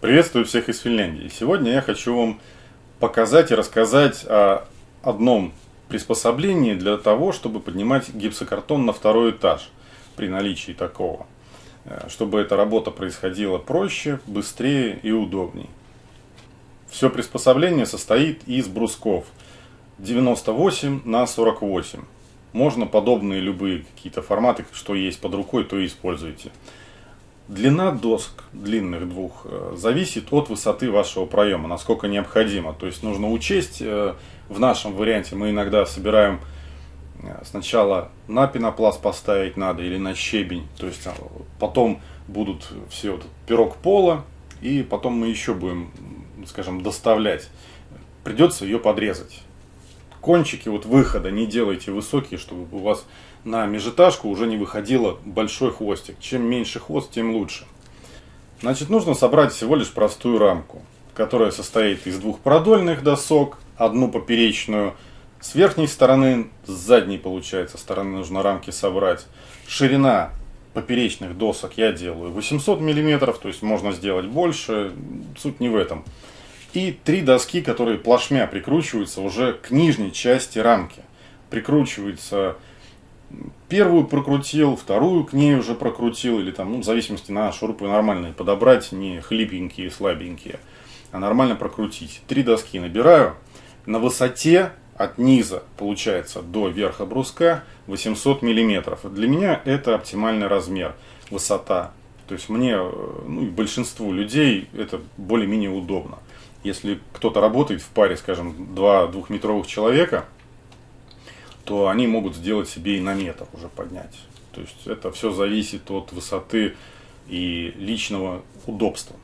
Приветствую всех из Финляндии. Сегодня я хочу вам показать и рассказать о одном приспособлении для того, чтобы поднимать гипсокартон на второй этаж при наличии такого. Э, чтобы эта работа происходила проще, быстрее и удобнее. Все приспособление состоит из брусков 98 на 48. Можно подобные любые какие-то форматы, что есть под рукой, то и используйте. Длина доск длинных двух э, зависит от высоты вашего проема, насколько необходимо. То есть нужно учесть, э, в нашем варианте мы иногда собираем э, сначала на пенопласт поставить надо или на щебень. То есть потом будут все вот пирог пола и потом мы еще будем, скажем, доставлять. Придется ее подрезать. Кончики вот выхода не делайте высокие, чтобы у вас на межэтажку уже не выходило большой хвостик. Чем меньше хвост, тем лучше. Значит, нужно собрать всего лишь простую рамку, которая состоит из двух продольных досок, одну поперечную с верхней стороны, с задней, получается, стороны нужно рамки собрать. Ширина поперечных досок я делаю 800 миллиметров, то есть можно сделать больше, суть не в этом. И три доски, которые плашмя прикручиваются уже к нижней части рамки. Прикручивается первую прокрутил, вторую к ней уже прокрутил, или там, ну, в зависимости на шурупы нормальные подобрать, не хлипенькие, слабенькие, а нормально прокрутить. Три доски набираю, на высоте от низа, получается, до верха бруска 800 миллиметров. Для меня это оптимальный размер, высота. То есть мне, ну и большинству людей это более-менее удобно. Если кто-то работает в паре, скажем, два двухметровых человека – то они могут сделать себе и на метр уже поднять. То есть это все зависит от высоты и личного удобства.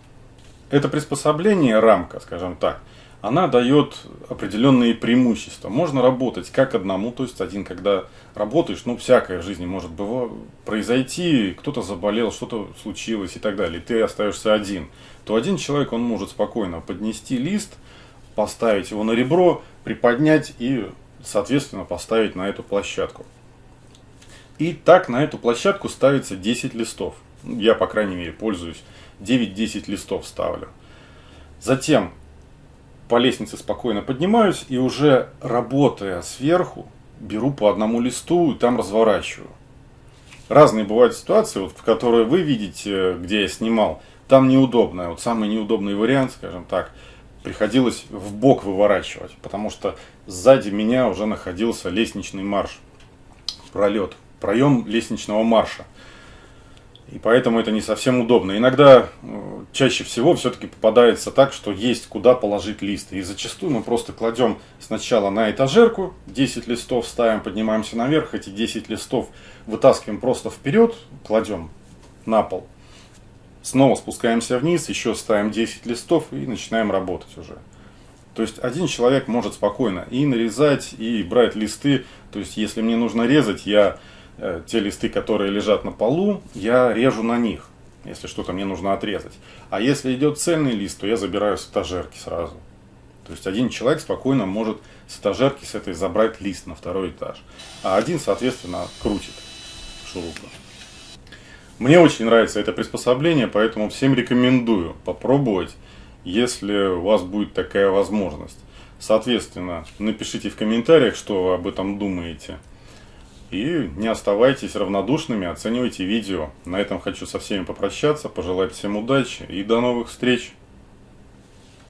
Это приспособление, рамка, скажем так, она дает определенные преимущества. Можно работать как одному, то есть один, когда работаешь, ну, всякое в жизни может было произойти, кто-то заболел, что-то случилось и так далее, и ты остаешься один, то один человек, он может спокойно поднести лист, поставить его на ребро, приподнять и соответственно, поставить на эту площадку. И так на эту площадку ставится 10 листов. Я, по крайней мере, пользуюсь 9-10 листов ставлю. Затем по лестнице спокойно поднимаюсь и уже работая сверху, беру по одному листу и там разворачиваю. Разные бывают ситуации, вот, в которые вы видите, где я снимал, там неудобно. Вот самый неудобный вариант, скажем так – приходилось в бок выворачивать, потому что сзади меня уже находился лестничный марш, пролет, проем лестничного марша. И поэтому это не совсем удобно. Иногда, э, чаще всего, все-таки попадается так, что есть куда положить листы. И зачастую мы просто кладем сначала на этажерку, 10 листов ставим, поднимаемся наверх, эти 10 листов вытаскиваем просто вперед, кладем на пол. Снова спускаемся вниз, еще ставим 10 листов и начинаем работать уже. То есть один человек может спокойно и нарезать, и брать листы. То есть если мне нужно резать, я э, те листы, которые лежат на полу, я режу на них, если что-то мне нужно отрезать. А если идет цельный лист, то я забираю с этажерки сразу. То есть один человек спокойно может с этажерки с этой забрать лист на второй этаж. А один, соответственно, крутит шурупом. Мне очень нравится это приспособление, поэтому всем рекомендую попробовать, если у вас будет такая возможность. Соответственно, напишите в комментариях, что вы об этом думаете. И не оставайтесь равнодушными, оценивайте видео. На этом хочу со всеми попрощаться, пожелать всем удачи и до новых встреч!